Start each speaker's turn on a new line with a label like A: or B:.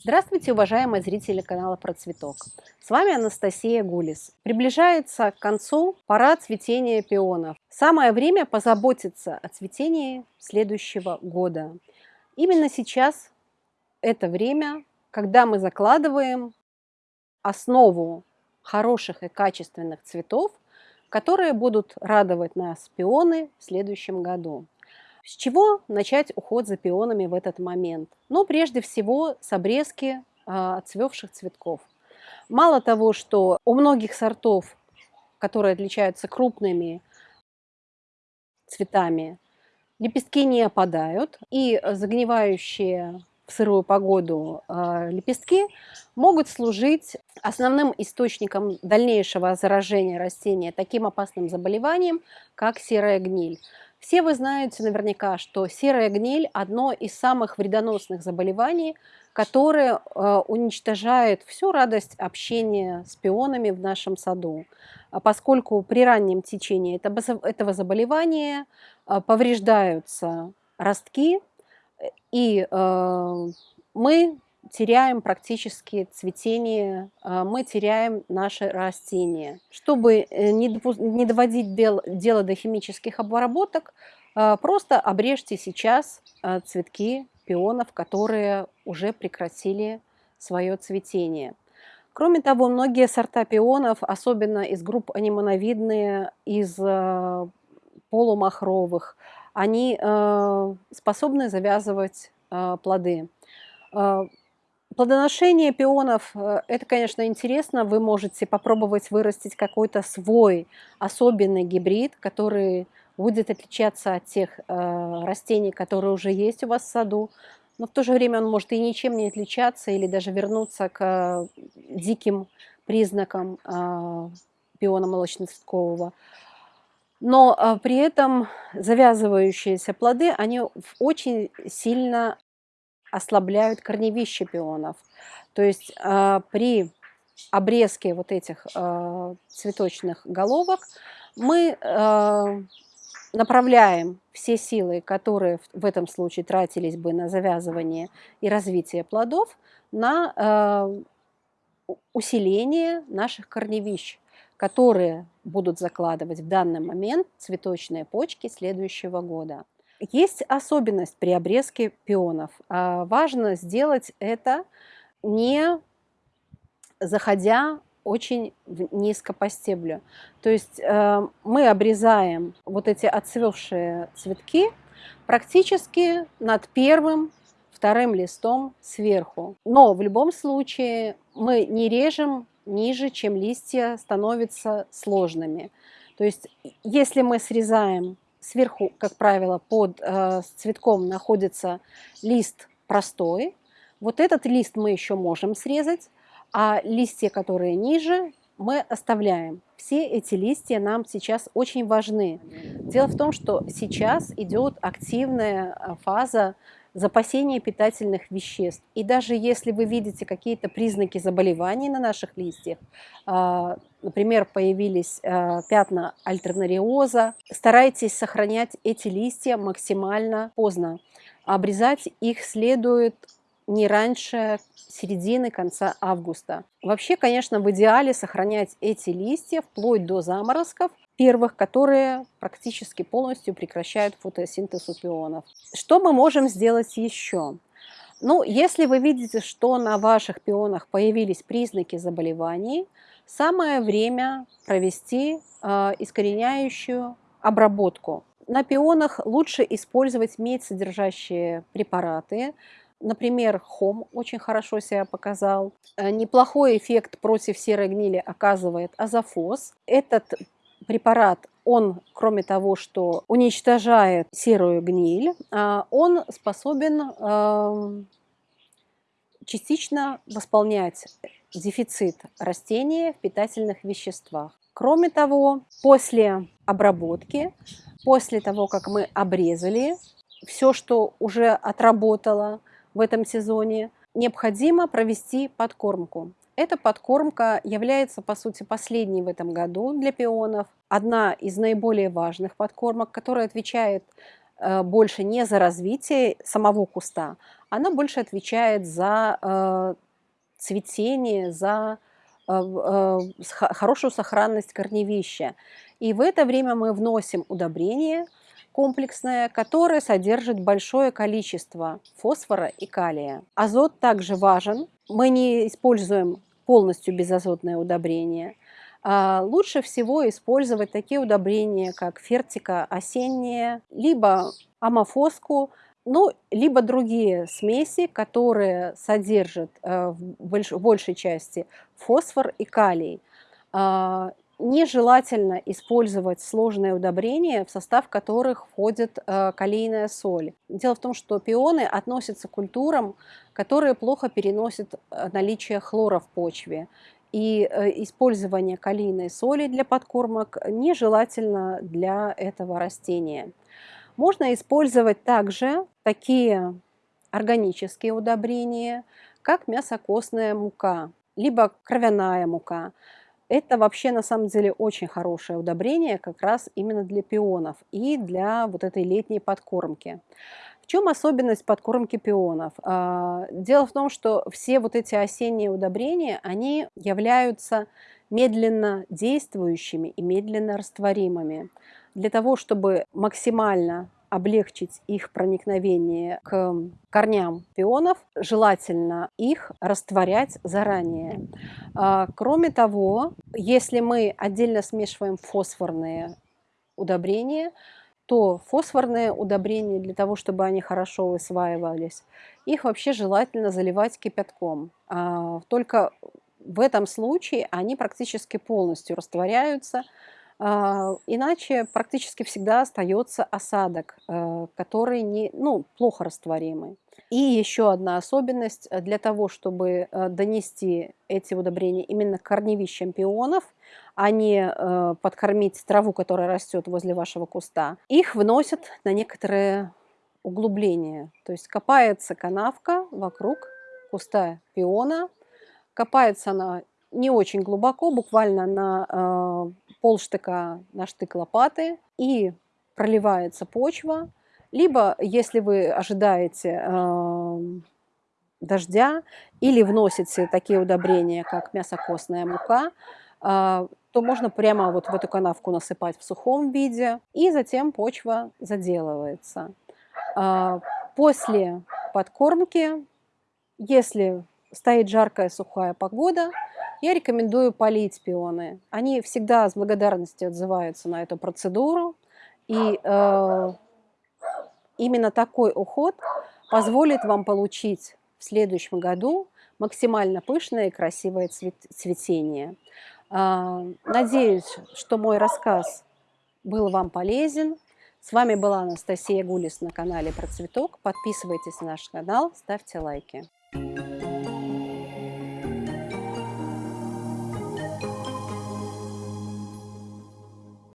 A: Здравствуйте, уважаемые зрители канала Про Цветок. С вами Анастасия Гулис. Приближается к концу пора цветения пионов. Самое время позаботиться о цветении следующего года. Именно сейчас это время, когда мы закладываем основу хороших и качественных цветов, которые будут радовать нас пионы в следующем году. С чего начать уход за пионами в этот момент? Ну, прежде всего, с обрезки а, отцвевших цветков. Мало того, что у многих сортов, которые отличаются крупными цветами, лепестки не опадают, и загнивающие в сырую погоду э, лепестки могут служить основным источником дальнейшего заражения растения таким опасным заболеванием, как серая гниль. Все вы знаете наверняка, что серая гниль – одно из самых вредоносных заболеваний, которое э, уничтожает всю радость общения с пионами в нашем саду, а поскольку при раннем течении этого заболевания повреждаются ростки, и э, мы теряем практически цветение, а, мы теряем наши растения. Чтобы э, не доводить дело до химических обработок, просто обрежьте сейчас цветки пионов, которые уже прекратили свое цветение. Кроме того, многие сорта пионов, особенно из групп анимоновидные, из полумахровых, они способны завязывать плоды. Плодоношение пионов э, – это, конечно, интересно. Вы можете попробовать вырастить какой-то свой особенный гибрид, который будет отличаться от тех э, растений, которые уже есть у вас в саду. Но в то же время он может и ничем не отличаться или даже вернуться к э, диким признакам э, пиона молочно-цветкового. Но э, при этом завязывающиеся плоды, они очень сильно ослабляют корневище пионов. То есть э, при обрезке вот этих э, цветочных головок мы направляем все силы, которые в этом случае тратились бы на завязывание и развитие плодов, на усиление наших корневищ, которые будут закладывать в данный момент цветочные почки следующего года. Есть особенность при обрезке пионов. А, важно сделать это не заходя очень низко по стеблю. То есть э, мы обрезаем вот эти отцвевшие цветки практически над первым, вторым листом сверху. Но в любом случае мы не режем ниже, чем листья становятся сложными. То есть если мы срезаем сверху, как правило, под э, цветком находится лист простой. Вот этот лист мы еще можем срезать, а листья, которые ниже, мы оставляем. Все эти листья нам сейчас очень важны. Дело в том, что сейчас идет активная э, фаза запасения питательных веществ. И даже если вы видите какие-то признаки заболеваний на наших листьях, а, например, появились а, пятна альтернариоза, старайтесь сохранять эти листья максимально поздно. Обрезать их следует не раньше середины, конца августа. Вообще, конечно, в идеале сохранять эти листья вплоть до заморозков, первых, которые практически полностью прекращают фотосинтез пионов. Что мы можем сделать еще? Ну, если вы видите, что на ваших пионах появились признаки заболеваний, самое время провести э, искореняющую обработку. На пионах лучше использовать медь содержащие препараты, Например, хом очень хорошо себя показал. Э, неплохой эффект против серой гнили оказывает азофос. Этот препарат, он, кроме того, что уничтожает серую гниль, а, он способен эм, частично восполнять дефицит растения в питательных веществах. Кроме того, после обработки, после того, как мы обрезали все, что уже отработало, в этом сезоне, необходимо провести подкормку. Эта подкормка является, по сути, последней в этом году для пионов. Одна из наиболее важных подкормок, которая отвечает э, больше не за развитие самого куста, она больше отвечает за э, цветение, за э, хорошую сохранность корневища. И в это время мы вносим удобрение комплексное, которое содержит большое количество фосфора и калия. Азот также важен. Мы не используем полностью безазотное удобрение. А лучше всего использовать такие удобрения, как фертика осенняя, либо амофоску, ну, либо другие смеси, которые содержат э, в большей части фосфор и калий. Нежелательно использовать сложные удобрения, в состав которых входит э, калийная соль. Дело в том, что пионы относятся к культурам, которые плохо переносят э, наличие хлора в почве. И использование калийной соли для подкормок нежелательно для этого растения. Можно использовать также такие органические удобрения, как мясокостная мука, либо кровяная мука. Это вообще на самом деле очень хорошее удобрение как раз именно для пионов и для вот этой летней подкормки. В чем особенность подкормки пионов? А, дело в том, что все вот эти осенние удобрения, они являются медленно действующими и медленно растворимыми для того, чтобы максимально облегчить их проникновение к корням пионов, желательно их растворять заранее. А, кроме того, если мы отдельно смешиваем фосфорные удобрения, то фосфорные удобрения, для того, чтобы они хорошо усваивались, их вообще желательно заливать кипятком. А, только в этом случае они практически полностью растворяются, иначе практически всегда остается осадок, э, который не, ну, плохо растворимый. И еще одна особенность э, для того, чтобы э, донести эти удобрения именно к корневищам пионов, а не подкормить траву, которая растет возле вашего куста, их вносят на некоторые углубления. То есть копается канавка вокруг куста пиона, копается она не очень глубоко, буквально на полштыка на штык лопаты, и проливается почва. Либо, если вы ожидаете э, дождя или вносите такие удобрения, как мясокостная мука, э, то можно прямо вот в эту канавку насыпать в сухом виде, и затем почва заделывается. Э, после подкормки, если стоит жаркая сухая погода, я рекомендую полить пионы. Они всегда с благодарностью отзываются на эту процедуру. И э, именно такой уход позволит вам получить в следующем году максимально пышное и красивое цветение. Э, надеюсь, что мой рассказ был вам полезен. С вами была Анастасия Гулис на канале Про Цветок. Подписывайтесь на наш канал, ставьте лайки.